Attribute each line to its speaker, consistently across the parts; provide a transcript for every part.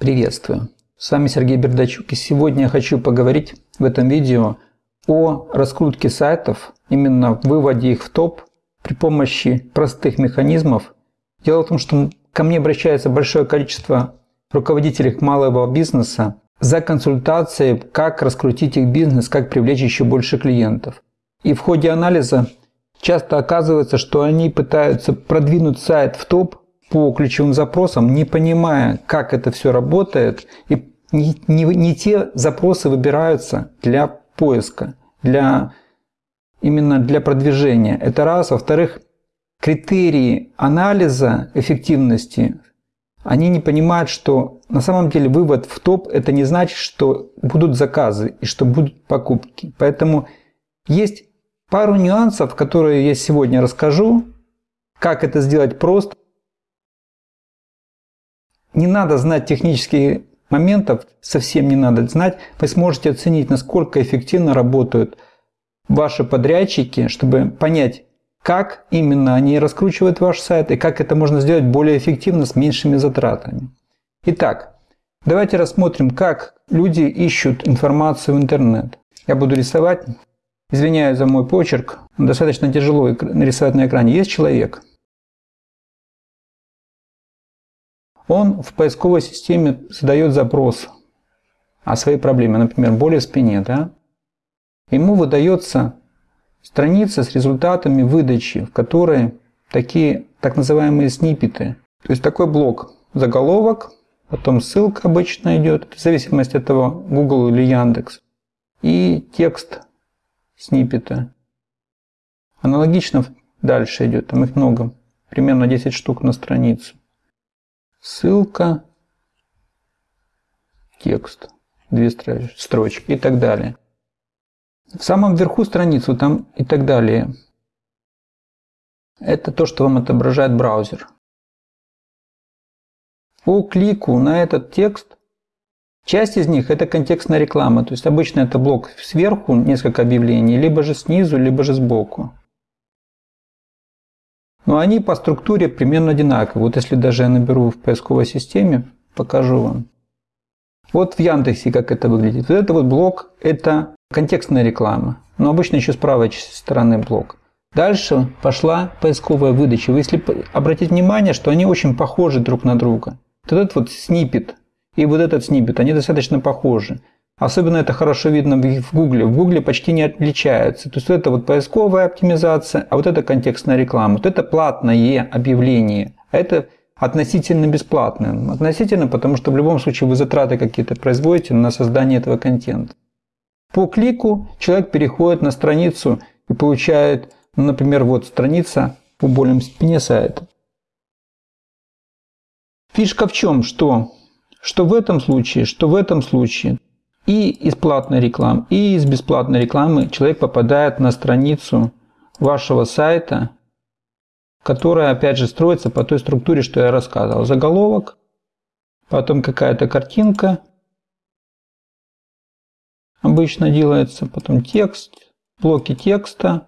Speaker 1: Приветствую! С вами Сергей Бердачук и сегодня я хочу поговорить в этом видео о раскрутке сайтов, именно выводе их в топ при помощи простых механизмов. Дело в том, что ко мне обращается большое количество руководителей малого бизнеса за консультацией, как раскрутить их бизнес, как привлечь еще больше клиентов. И в ходе анализа часто оказывается, что они пытаются продвинуть сайт в топ по ключевым запросам, не понимая, как это все работает, и не, не, не те запросы выбираются для поиска, для, именно для продвижения. Это раз. Во-вторых, критерии анализа эффективности, они не понимают, что на самом деле вывод в топ – это не значит, что будут заказы и что будут покупки. Поэтому есть пару нюансов, которые я сегодня расскажу, как это сделать просто, не надо знать технические моментов, совсем не надо знать. Вы сможете оценить, насколько эффективно работают ваши подрядчики, чтобы понять, как именно они раскручивают ваш сайт и как это можно сделать более эффективно с меньшими затратами. Итак, давайте рассмотрим, как люди ищут информацию в интернет. Я буду рисовать. Извиняюсь за мой почерк. Достаточно тяжело нарисовать на экране. Есть человек, он в поисковой системе задает запрос о своей проблеме, например, боли в спине, да? ему выдается страница с результатами выдачи, в которой такие так называемые снипеты. То есть такой блок, заголовок, потом ссылка обычно идет, в зависимости от того, Google или Яндекс, и текст снипета. Аналогично дальше идет, там их много, примерно 10 штук на страницу ссылка, текст, две строчки и так далее. В самом верху страницы там и так далее. Это то, что вам отображает браузер. По клику на этот текст, часть из них это контекстная реклама. То есть обычно это блок сверху, несколько объявлений, либо же снизу, либо же сбоку. Но они по структуре примерно одинаковые. Вот если даже я наберу в поисковой системе, покажу вам. Вот в Яндексе как это выглядит. Вот это вот блок, это контекстная реклама. Но обычно еще с правой стороны блок. Дальше пошла поисковая выдача. Вы если обратить внимание, что они очень похожи друг на друга. Вот этот вот снипет и вот этот снипет, они достаточно похожи. Особенно это хорошо видно в Гугле. В Гугле почти не отличаются. То есть это вот поисковая оптимизация, а вот это контекстная реклама. Вот это платное объявление, а это относительно бесплатное. Относительно, потому что в любом случае вы затраты какие-то производите на создание этого контента. По клику человек переходит на страницу и получает, ну, например, вот страница по болям спине сайта. Фишка в чем? Что? Что в этом случае, что в этом случае и из платной рекламы, и из бесплатной рекламы человек попадает на страницу вашего сайта, которая, опять же, строится по той структуре, что я рассказывал. Заголовок, потом какая-то картинка обычно делается, потом текст, блоки текста,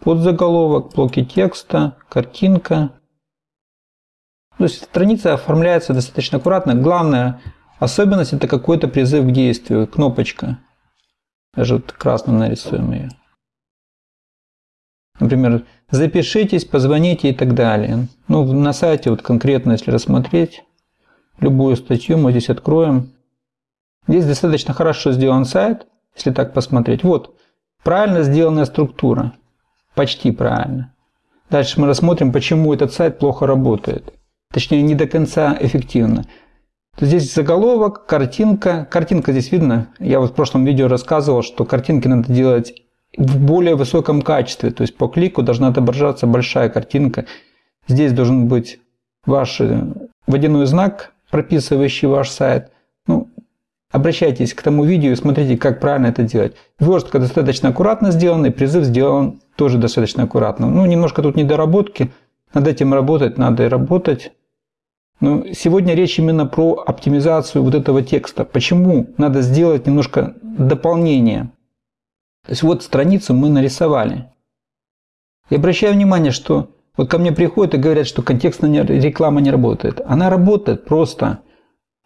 Speaker 1: подзаголовок, блоки текста, картинка. То есть страница оформляется достаточно аккуратно. Главное Особенность это какой-то призыв к действию, кнопочка. Даже вот красным нарисуем ее. Например, запишитесь, позвоните и так далее. Ну, на сайте вот конкретно, если рассмотреть любую статью, мы здесь откроем. Здесь достаточно хорошо сделан сайт, если так посмотреть. Вот, правильно сделанная структура. Почти правильно. Дальше мы рассмотрим, почему этот сайт плохо работает. Точнее, не до конца эффективно. Здесь заголовок, картинка. Картинка здесь видно. Я вот в прошлом видео рассказывал, что картинки надо делать в более высоком качестве. То есть по клику должна отображаться большая картинка. Здесь должен быть ваш э, водяной знак, прописывающий ваш сайт. Ну, обращайтесь к тому видео и смотрите, как правильно это делать. Верстка достаточно аккуратно сделана, и призыв сделан тоже достаточно аккуратно. Ну, немножко тут недоработки. Над этим работать надо и работать. Но сегодня речь именно про оптимизацию вот этого текста. Почему надо сделать немножко дополнение? То есть вот страницу мы нарисовали. И обращаю внимание, что вот ко мне приходят и говорят, что контекстная реклама не работает. Она работает просто.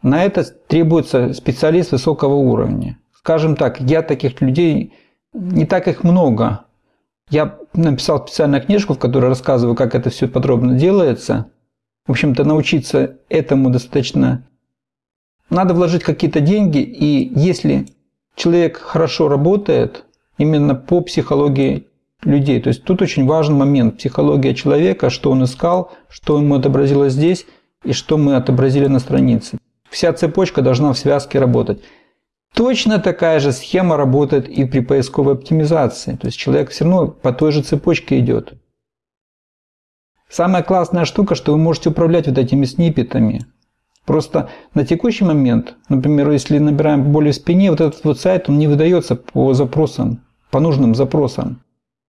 Speaker 1: На это требуется специалист высокого уровня. Скажем так, я таких людей, не так их много. Я написал специальную книжку, в которой рассказываю, как это все подробно делается. В общем-то, научиться этому достаточно... Надо вложить какие-то деньги, и если человек хорошо работает, именно по психологии людей. То есть тут очень важен момент психология человека, что он искал, что ему отобразилось здесь и что мы отобразили на странице. Вся цепочка должна в связке работать. Точно такая же схема работает и при поисковой оптимизации. То есть человек все равно по той же цепочке идет. Самая классная штука, что вы можете управлять вот этими сниппетами. Просто на текущий момент, например, если набираем боли в спине, вот этот вот сайт, он не выдается по запросам, по нужным запросам.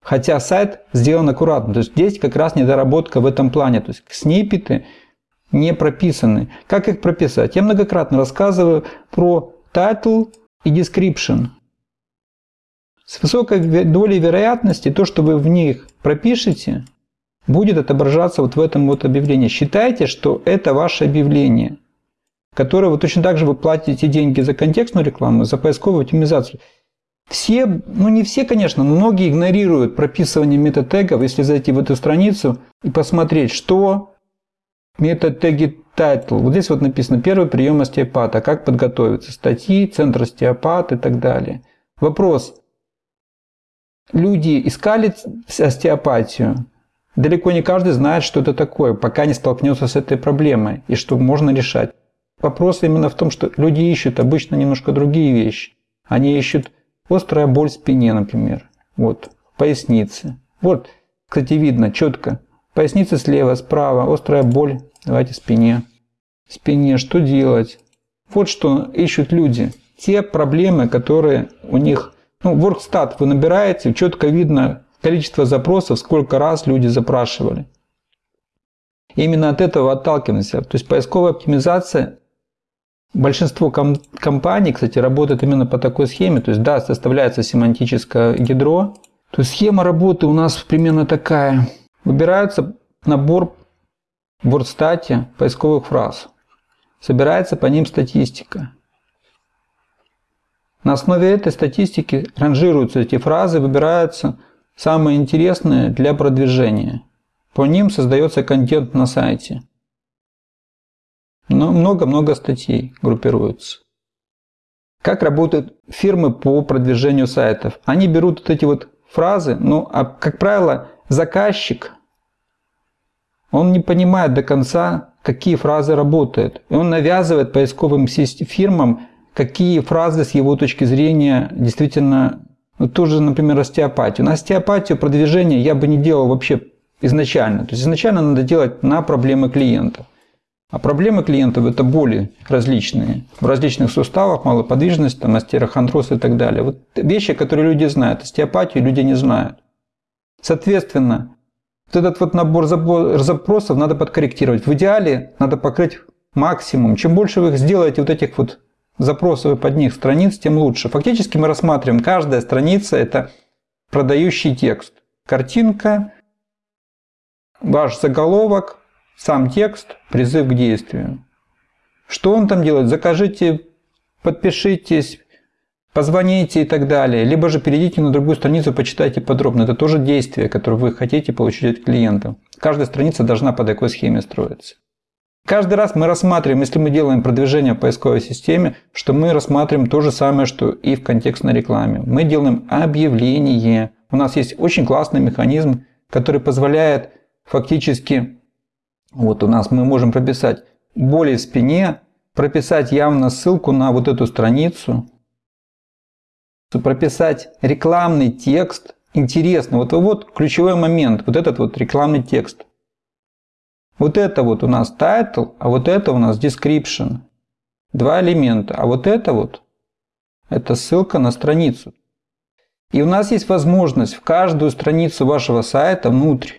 Speaker 1: Хотя сайт сделан аккуратно. То есть здесь как раз недоработка в этом плане. То есть сниппеты не прописаны. Как их прописать? Я многократно рассказываю про title и description. С высокой долей вероятности то, что вы в них пропишете, будет отображаться вот в этом вот объявлении. Считайте, что это ваше объявление, которое вы точно так же вы платите деньги за контекстную рекламу, за поисковую оптимизацию. Все, ну не все, конечно, но многие игнорируют прописывание метатегов, если зайти в эту страницу и посмотреть, что метатеги title. Вот здесь вот написано первый прием остеопата, как подготовиться, статьи, центр остеопат и так далее. Вопрос. Люди искали остеопатию, Далеко не каждый знает, что это такое, пока не столкнется с этой проблемой и что можно решать. Вопрос именно в том, что люди ищут обычно немножко другие вещи. Они ищут острая боль в спине, например. Вот, поясницы. Вот, кстати, видно четко. Поясница слева, справа, острая боль. Давайте спине. Спине, что делать? Вот что ищут люди. Те проблемы, которые у них... Ну, WorkStat вы набираете, четко видно, количество запросов, сколько раз люди запрашивали. Именно от этого отталкиваемся. То есть поисковая оптимизация, большинство ком компаний, кстати, работает именно по такой схеме. То есть, да, составляется семантическое ядро. То есть схема работы у нас примерно такая. Выбирается набор в WordStat поисковых фраз. Собирается по ним статистика. На основе этой статистики ранжируются эти фразы, выбираются Самое интересное для продвижения. По ним создается контент на сайте. Но много-много статей группируются. Как работают фирмы по продвижению сайтов? Они берут вот эти вот фразы, ну, а как правило, заказчик, он не понимает до конца, какие фразы работают. И он навязывает поисковым фирмам, какие фразы с его точки зрения действительно ну, тоже, например, остеопатию. На остеопатию продвижение я бы не делал вообще изначально. То есть изначально надо делать на проблемы клиента. А проблемы клиентов это боли различные. В различных суставах, малоподвижность, там, остерохондроз и так далее. Вот вещи, которые люди знают. Остеопатию люди не знают. Соответственно, вот этот вот набор запросов надо подкорректировать. В идеале надо покрыть максимум. Чем больше вы сделаете вот этих вот запросов под них страниц, тем лучше. Фактически мы рассматриваем, каждая страница – это продающий текст. Картинка, ваш заголовок, сам текст, призыв к действию. Что он там делает? Закажите, подпишитесь, позвоните и так далее. Либо же перейдите на другую страницу, почитайте подробно. Это тоже действие, которое вы хотите получить от клиента. Каждая страница должна по такой схеме строиться. Каждый раз мы рассматриваем, если мы делаем продвижение в поисковой системе, что мы рассматриваем то же самое, что и в контекстной рекламе. Мы делаем объявление. У нас есть очень классный механизм, который позволяет фактически, вот у нас мы можем прописать боли в спине, прописать явно ссылку на вот эту страницу, прописать рекламный текст. Интересно, вот, вот ключевой момент, вот этот вот рекламный текст – вот это вот у нас title, а вот это у нас description. Два элемента. А вот это вот, это ссылка на страницу. И у нас есть возможность в каждую страницу вашего сайта внутрь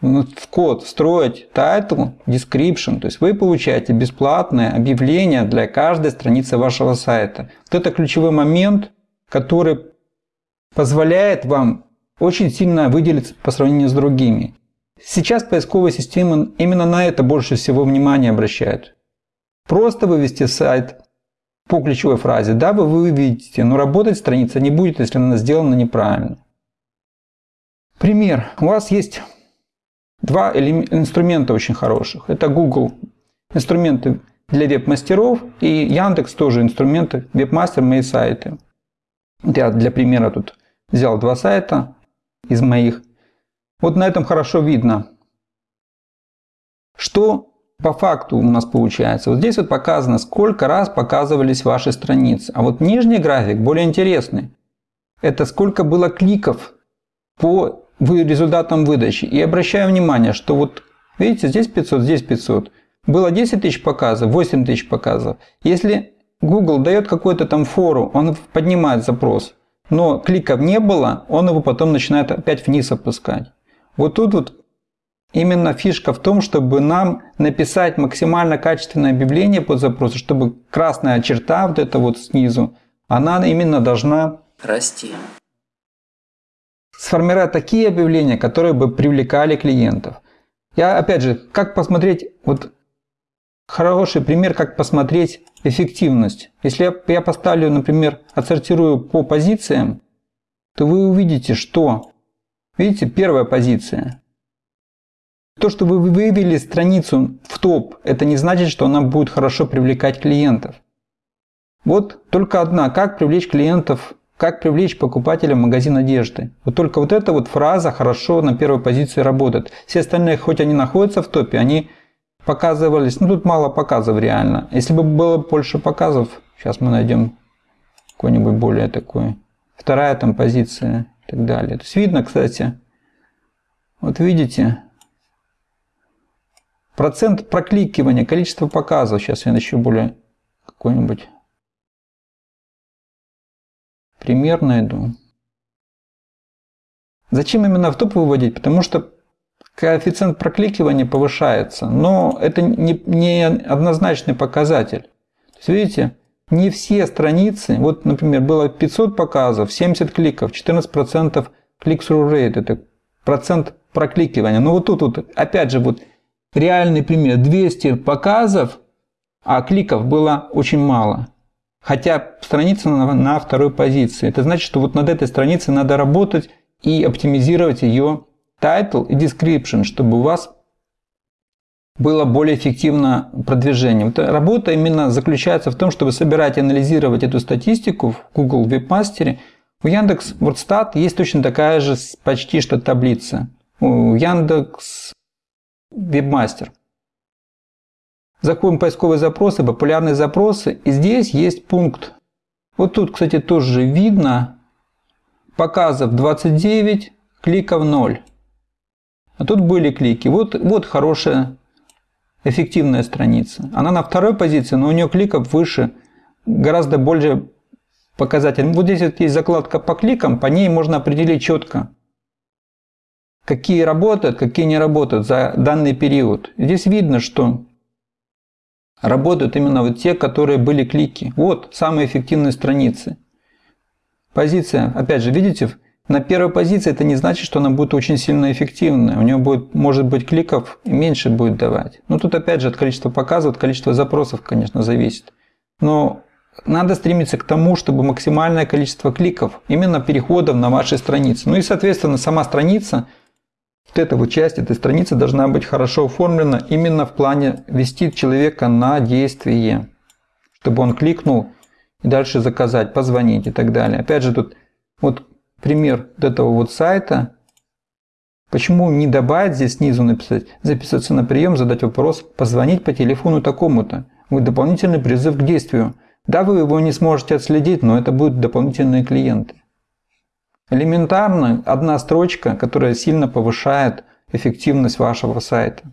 Speaker 1: в код встроить title, description. То есть вы получаете бесплатное объявление для каждой страницы вашего сайта. Вот это ключевой момент, который позволяет вам очень сильно выделиться по сравнению с другими. Сейчас поисковые системы именно на это больше всего внимания обращают. просто вывести сайт по ключевой фразе, да, вы выведете, но работать страница не будет, если она сделана неправильно. Пример. У вас есть два инструмента очень хороших. Это Google инструменты для веб-мастеров и Яндекс тоже инструменты веб-мастер мои сайты. Я для примера тут взял два сайта из моих. Вот на этом хорошо видно, что по факту у нас получается. Вот здесь вот показано, сколько раз показывались ваши страницы. А вот нижний график более интересный. Это сколько было кликов по результатам выдачи. И обращаю внимание, что вот видите, здесь 500, здесь 500. Было 10 тысяч показов, 8 тысяч показов. Если Google дает какой-то там фору, он поднимает запрос, но кликов не было, он его потом начинает опять вниз опускать. Вот тут вот именно фишка в том, чтобы нам написать максимально качественное объявление под запрос, чтобы красная черта вот эта вот снизу, она именно должна расти. Сформировать такие объявления, которые бы привлекали клиентов. Я опять же, как посмотреть, вот хороший пример, как посмотреть эффективность. Если я, я поставлю, например, отсортирую по позициям, то вы увидите, что, видите, первая позиция. То, что вы вывели страницу в топ, это не значит, что она будет хорошо привлекать клиентов. Вот только одна, как привлечь клиентов, как привлечь покупателя магазин одежды. Вот только вот эта вот фраза хорошо на первой позиции работает. Все остальные, хоть они находятся в топе, они показывались, ну тут мало показов реально. Если бы было больше показов, сейчас мы найдем какой-нибудь более такой. Вторая там позиция и так далее. То есть видно, кстати, вот видите, процент прокликивания, количество показов. Сейчас я еще более какой-нибудь пример найду. Зачем именно в топ выводить? Потому что коэффициент прокликивания повышается, но это не, не однозначный показатель. То есть, видите, не все страницы, вот, например, было 500 показов, 70 кликов, 14% click-through rate, это процент прокликивания. Но вот тут вот, опять же, вот реальный пример, 200 показов, а кликов было очень мало. Хотя страница на, на второй позиции. Это значит, что вот над этой страницей надо работать и оптимизировать ее title и description, чтобы у вас было более эффективно продвижение. Вот работа именно заключается в том, чтобы собирать и анализировать эту статистику в Google Webmaster. У Яндекс WordStat есть точно такая же почти что таблица. У Яндекс Webmaster. Заходим в поисковые запросы, популярные запросы. И здесь есть пункт. Вот тут, кстати, тоже видно. Показов 29, кликов 0. А тут были клики. Вот, вот хорошая, эффективная страница. Она на второй позиции, но у нее кликов выше, гораздо больше показатель. Вот здесь вот есть закладка по кликам, по ней можно определить четко, какие работают, какие не работают за данный период. Здесь видно, что работают именно вот те, которые были клики. Вот самые эффективные страницы. Позиция, опять же, видите, на первой позиции это не значит, что она будет очень сильно эффективная. У нее будет, может быть, кликов меньше будет давать. Но тут опять же от количества показов, от количества запросов, конечно, зависит. Но надо стремиться к тому, чтобы максимальное количество кликов, именно переходов на вашей странице. Ну и, соответственно, сама страница, вот эта вот часть этой страницы должна быть хорошо оформлена именно в плане вести человека на действие. Чтобы он кликнул и дальше заказать, позвонить и так далее. Опять же, тут вот пример вот этого вот сайта. Почему не добавить здесь снизу написать, записаться на прием, задать вопрос, позвонить по телефону такому-то. Будет дополнительный призыв к действию. Да, вы его не сможете отследить, но это будут дополнительные клиенты. Элементарно одна строчка, которая сильно повышает эффективность вашего сайта.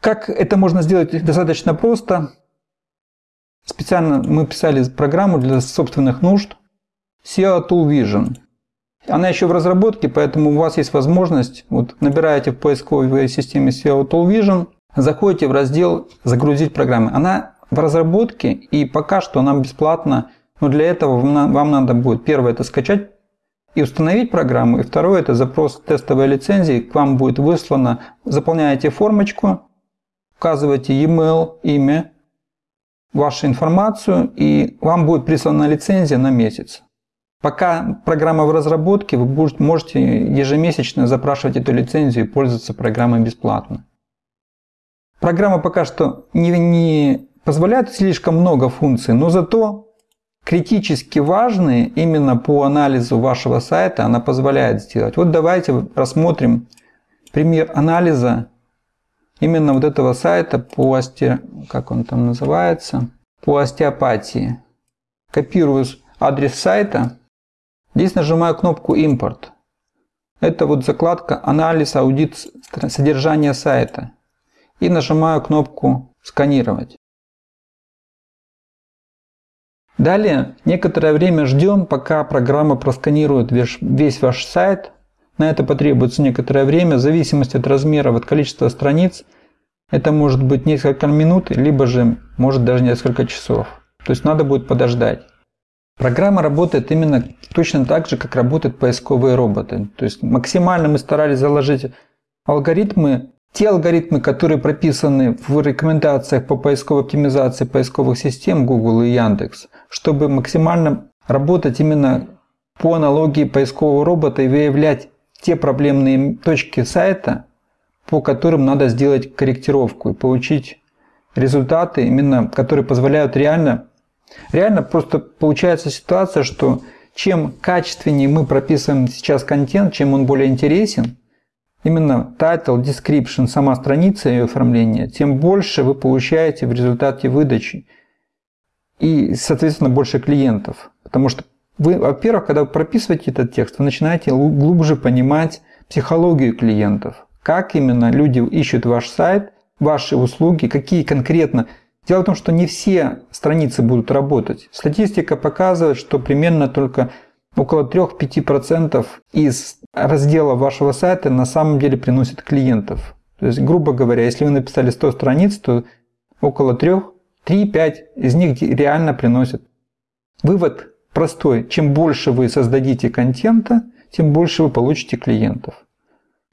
Speaker 1: Как это можно сделать достаточно просто. Специально мы писали программу для собственных нужд. Tool Vision. Она еще в разработке, поэтому у вас есть возможность, вот набираете в поисковой системе Tool Vision, заходите в раздел «Загрузить программы». Она в разработке и пока что она бесплатна, но для этого вам надо будет первое это скачать и установить программу, и второе это запрос тестовой лицензии, к вам будет выслано, заполняете формочку, указываете e-mail, имя, вашу информацию, и вам будет прислана лицензия на месяц. Пока программа в разработке, вы можете ежемесячно запрашивать эту лицензию и пользоваться программой бесплатно. Программа пока что не, не позволяет слишком много функций, но зато критически важные именно по анализу вашего сайта она позволяет сделать. Вот давайте рассмотрим пример анализа именно вот этого сайта по осте... как он там называется, по остеопатии. Копирую адрес сайта Здесь нажимаю кнопку «Импорт». Это вот закладка «Анализ, аудит содержания сайта». И нажимаю кнопку «Сканировать». Далее некоторое время ждем, пока программа просканирует весь ваш сайт. На это потребуется некоторое время, в зависимости от размера, от количества страниц. Это может быть несколько минут, либо же может даже несколько часов. То есть надо будет подождать. Программа работает именно точно так же, как работают поисковые роботы. То есть максимально мы старались заложить алгоритмы, те алгоритмы, которые прописаны в рекомендациях по поисковой оптимизации поисковых систем Google и Яндекс, чтобы максимально работать именно по аналогии поискового робота и выявлять те проблемные точки сайта, по которым надо сделать корректировку и получить результаты, именно которые позволяют реально Реально просто получается ситуация, что чем качественнее мы прописываем сейчас контент, чем он более интересен, именно title, description, сама страница ее оформления, тем больше вы получаете в результате выдачи. И, соответственно, больше клиентов. Потому что вы, во-первых, когда вы прописываете этот текст, вы начинаете глубже понимать психологию клиентов. Как именно люди ищут ваш сайт, ваши услуги, какие конкретно Дело в том, что не все страницы будут работать. Статистика показывает, что примерно только около 3-5% из раздела вашего сайта на самом деле приносит клиентов. То есть, грубо говоря, если вы написали 100 страниц, то около 3, 3-5 из них реально приносят. Вывод простой. Чем больше вы создадите контента, тем больше вы получите клиентов.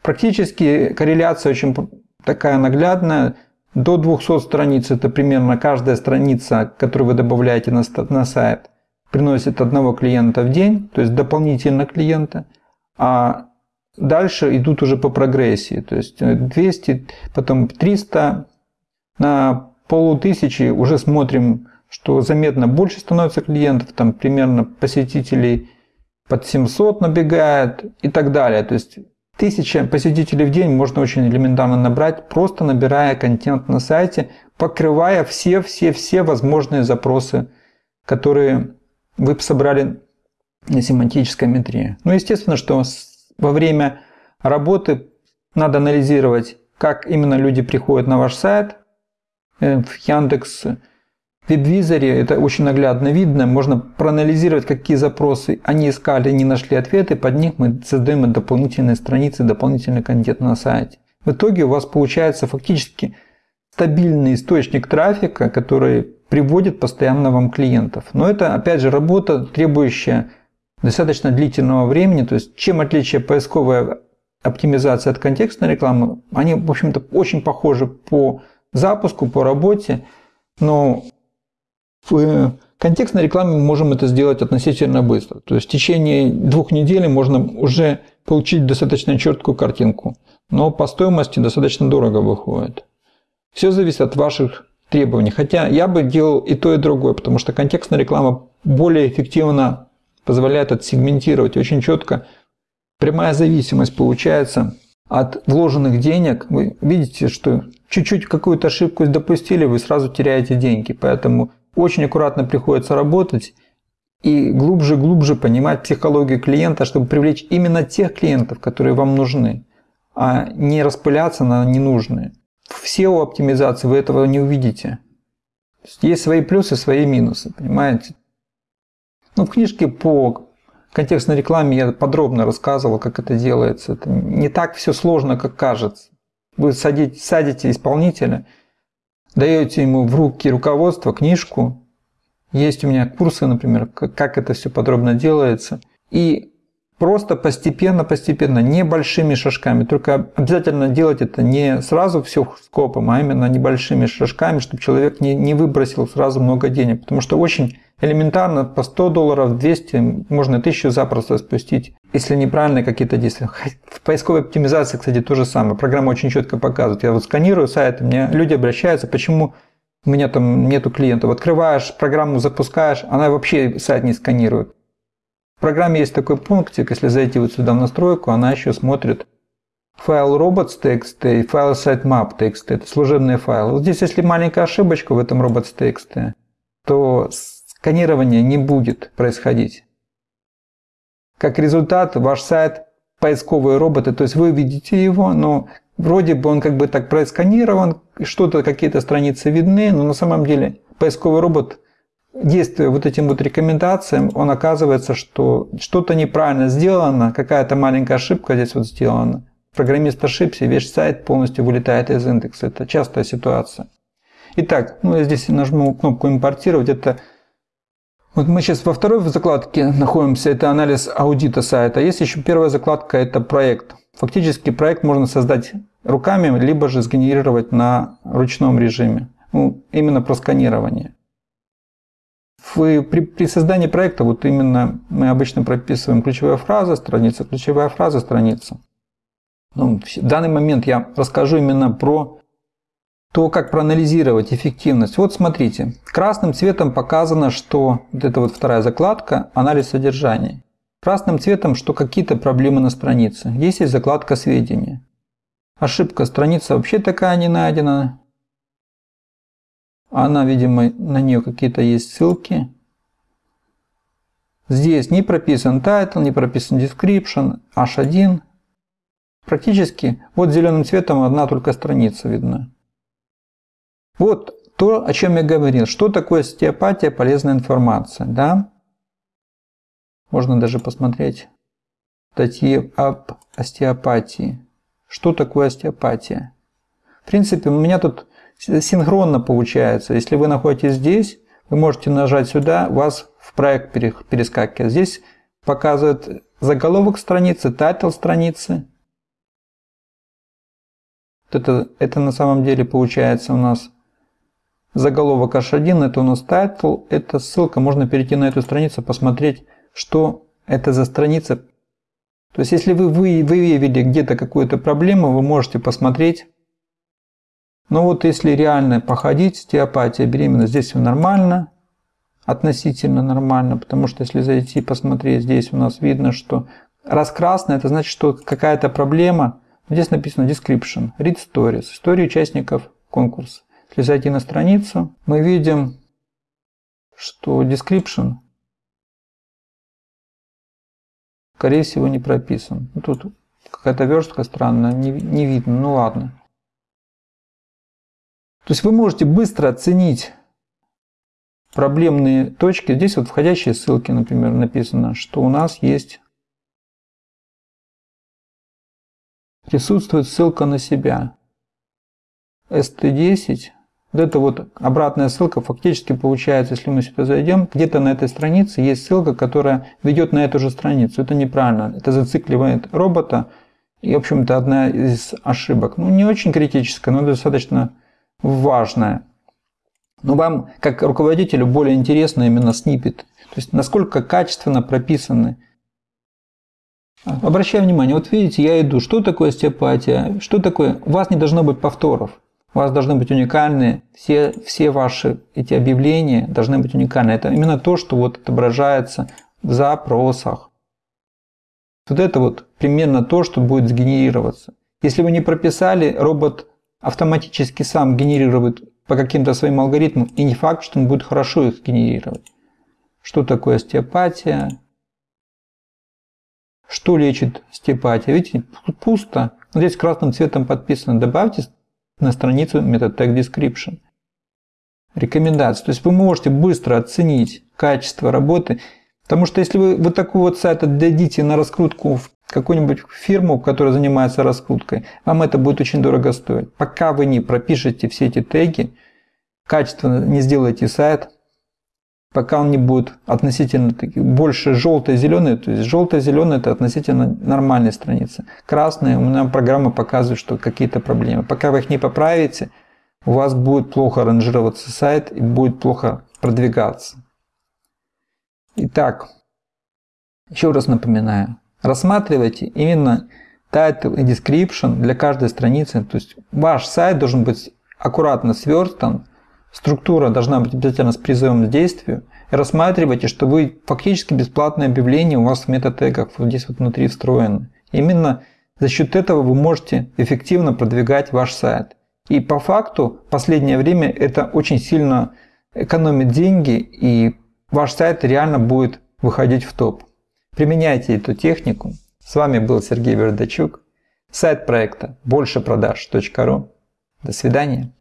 Speaker 1: Практически корреляция очень такая наглядная. До 200 страниц это примерно каждая страница, которую вы добавляете на, на сайт, приносит одного клиента в день, то есть дополнительно клиента. А дальше идут уже по прогрессии, то есть 200, потом 300, на полутысячи уже смотрим, что заметно больше становится клиентов, там примерно посетителей под 700 набегает и так далее. То есть Тысяча посетителей в день можно очень элементарно набрать, просто набирая контент на сайте, покрывая все-все-все возможные запросы, которые вы собрали на семантической метрии. Ну, естественно, что во время работы надо анализировать, как именно люди приходят на ваш сайт, э, в Яндекс, в веб-визоре это очень наглядно видно. Можно проанализировать, какие запросы они искали, не нашли ответы. Под них мы создаем дополнительные страницы, дополнительный контент на сайте. В итоге у вас получается фактически стабильный источник трафика, который приводит постоянно вам клиентов. Но это, опять же, работа, требующая достаточно длительного времени. То есть, чем отличие поисковой оптимизации от контекстной рекламы, они, в общем-то, очень похожи по запуску, по работе, но в контекстной рекламе мы можем это сделать относительно быстро. То есть в течение двух недель можно уже получить достаточно четкую картинку. Но по стоимости достаточно дорого выходит. Все зависит от ваших требований. Хотя я бы делал и то, и другое, потому что контекстная реклама более эффективно позволяет отсегментировать очень четко. Прямая зависимость получается от вложенных денег. Вы видите, что чуть-чуть какую-то ошибку допустили, вы сразу теряете деньги. Поэтому очень аккуратно приходится работать и глубже-глубже понимать психологию клиента, чтобы привлечь именно тех клиентов, которые вам нужны, а не распыляться на ненужные. В SEO-оптимизации вы этого не увидите. Есть свои плюсы, свои минусы, понимаете? Ну, в книжке по контекстной рекламе я подробно рассказывал, как это делается. Это не так все сложно, как кажется. Вы садите, садите исполнителя – даете ему в руки руководство, книжку. Есть у меня курсы, например, как это все подробно делается. И Просто постепенно, постепенно, небольшими шажками. Только обязательно делать это не сразу все скопом, а именно небольшими шажками, чтобы человек не, не выбросил сразу много денег. Потому что очень элементарно по 100 долларов, 200, можно 1000 запросто спустить, если неправильные какие-то действия. В поисковой оптимизации, кстати, то же самое. Программа очень четко показывает. Я вот сканирую сайты, мне люди обращаются, почему у меня там нету клиентов. Открываешь программу, запускаешь, она вообще сайт не сканирует. В программе есть такой пунктик, если зайти вот сюда в настройку, она еще смотрит файл robots.txt и файл sitemap.txt. Это служебные файлы. Вот здесь, если маленькая ошибочка в этом robots.txt, то сканирование не будет происходить. Как результат, ваш сайт поисковые роботы, то есть вы видите его, но вроде бы он как бы так просканирован, что-то, какие-то страницы видны, но на самом деле поисковый робот действуя вот этим вот рекомендациям, он оказывается, что что-то неправильно сделано, какая-то маленькая ошибка здесь вот сделана. Программист ошибся, весь сайт полностью вылетает из индекса. Это частая ситуация. Итак, ну я здесь нажму кнопку «Импортировать». Это вот мы сейчас во второй закладке находимся, это анализ аудита сайта. Есть еще первая закладка, это проект. Фактически проект можно создать руками, либо же сгенерировать на ручном режиме. Ну, именно про сканирование. При, при создании проекта вот именно мы обычно прописываем ключевая фраза, страница, ключевая фраза, страница. Ну, в данный момент я расскажу именно про то, как проанализировать эффективность. Вот смотрите, красным цветом показано, что вот это вот вторая закладка, анализ содержания. Красным цветом, что какие-то проблемы на странице. Здесь есть закладка сведения. Ошибка, страница вообще такая не найдена. Она, видимо, на нее какие-то есть ссылки. Здесь не прописан title, не прописан description, h1. Практически вот зеленым цветом одна только страница видна. Вот то, о чем я говорил. Что такое остеопатия, полезная информация. Да? Можно даже посмотреть статьи об остеопатии. Что такое остеопатия? В принципе, у меня тут синхронно получается. Если вы находитесь здесь, вы можете нажать сюда, вас в проект перескакивает. Здесь показывает заголовок страницы, title страницы. Это, это на самом деле получается у нас заголовок H1, это у нас title, это ссылка, можно перейти на эту страницу, посмотреть, что это за страница. То есть, если вы выявили где-то какую-то проблему, вы можете посмотреть, но вот если реально походить, стеопатия, беременность, здесь все нормально, относительно нормально, потому что если зайти посмотреть, здесь у нас видно, что раз красное, это значит, что какая-то проблема. Здесь написано description, read stories, истории участников конкурса. Если зайти на страницу, мы видим, что description скорее всего не прописан. Тут какая-то верстка странная, не, не видно, ну ладно. То есть вы можете быстро оценить проблемные точки. Здесь вот входящие ссылки, например, написано, что у нас есть присутствует ссылка на себя. ST10. Вот это вот обратная ссылка фактически получается, если мы сюда зайдем, где-то на этой странице есть ссылка, которая ведет на эту же страницу. Это неправильно. Это зацикливает робота. И, в общем-то, одна из ошибок. Ну, не очень критическая, но достаточно важное. Но вам, как руководителю, более интересно именно снипет. То есть, насколько качественно прописаны. Обращаю внимание, вот видите, я иду, что такое остеопатия, что такое, у вас не должно быть повторов. У вас должны быть уникальные, все, все ваши эти объявления должны быть уникальны. Это именно то, что вот отображается в запросах. Вот это вот примерно то, что будет сгенерироваться. Если вы не прописали, робот автоматически сам генерирует по каким-то своим алгоритмам, и не факт, что он будет хорошо их генерировать. Что такое остеопатия? Что лечит остеопатия? Видите, пусто. Здесь красным цветом подписано. Добавьте на страницу метод tag description. Рекомендации. То есть вы можете быстро оценить качество работы. Потому что если вы вот такой вот сайт отдадите на раскрутку в какую-нибудь фирму, которая занимается раскруткой, вам это будет очень дорого стоить. Пока вы не пропишете все эти теги, качественно не сделаете сайт, пока он не будет относительно больше желто-зеленый, то есть желто-зеленый это относительно нормальная страница. Красная, у меня программа показывает, что какие-то проблемы. Пока вы их не поправите, у вас будет плохо ранжироваться сайт и будет плохо продвигаться. Итак, еще раз напоминаю, рассматривайте именно title и description для каждой страницы. То есть ваш сайт должен быть аккуратно сверстан, структура должна быть обязательно с призывом к действию. И рассматривайте, что вы фактически бесплатное объявление у вас в метатегах вот здесь вот внутри встроено. Именно за счет этого вы можете эффективно продвигать ваш сайт. И по факту в последнее время это очень сильно экономит деньги и ваш сайт реально будет выходить в топ. Применяйте эту технику. С вами был Сергей Вердачук. Сайт проекта большепродаж.ру. До свидания.